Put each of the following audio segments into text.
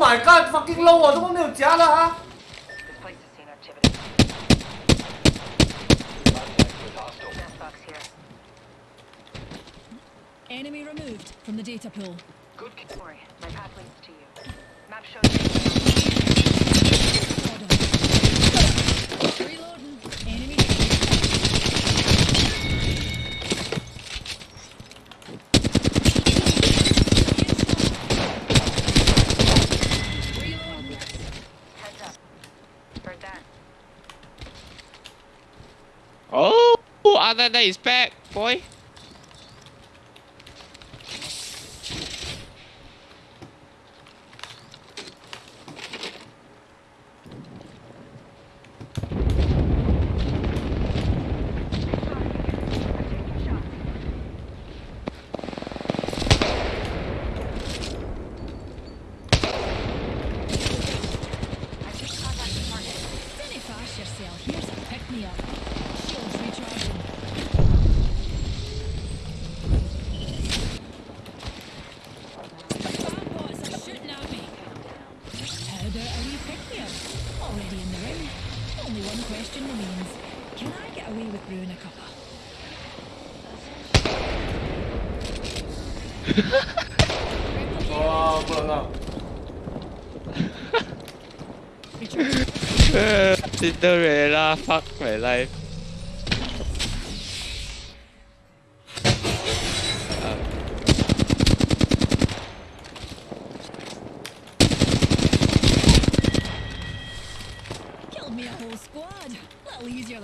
my god, fucking low 啊！怎么没有夹了啊？ This place has seen activity. Death box here. enemy removed from the data pool. Don't worry, my path leads to you. Map shows Contact the target. Dinna fash yourself. Only one question remains. Can I get away with brewing a cuppa? oh, pull up fuck my life.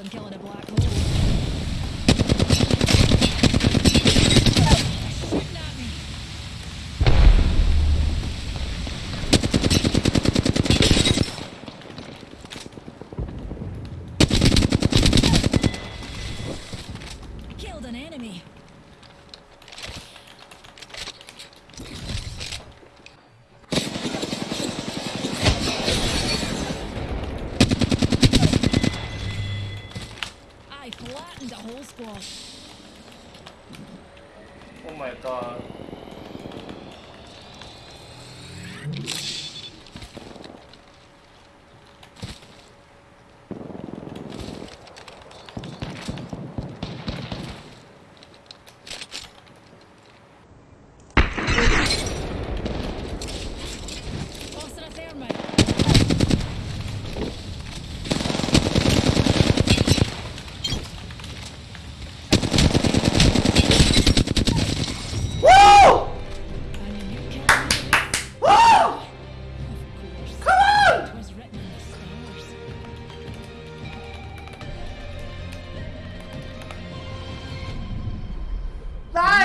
Than killing a black hole. Killed an enemy. I Oh my god！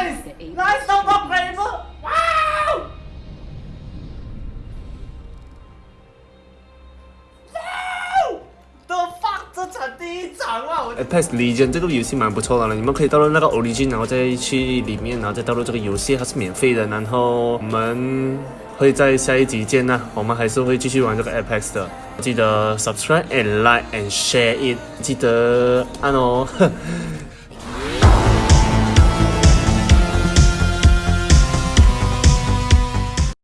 Nice! Nice 收到 g r a v e 哇！The fuck！这场第一场啊！我 Apex Legend 这个游戏蛮不错的了，你们可以登录那个 Origin，然后再去里面，然后再登录这个游戏，它是免费的。然后我们会在下一集见呢，我们还是会继续玩这个 Apex 的。记得 subscribe and like and share it，记得按哦。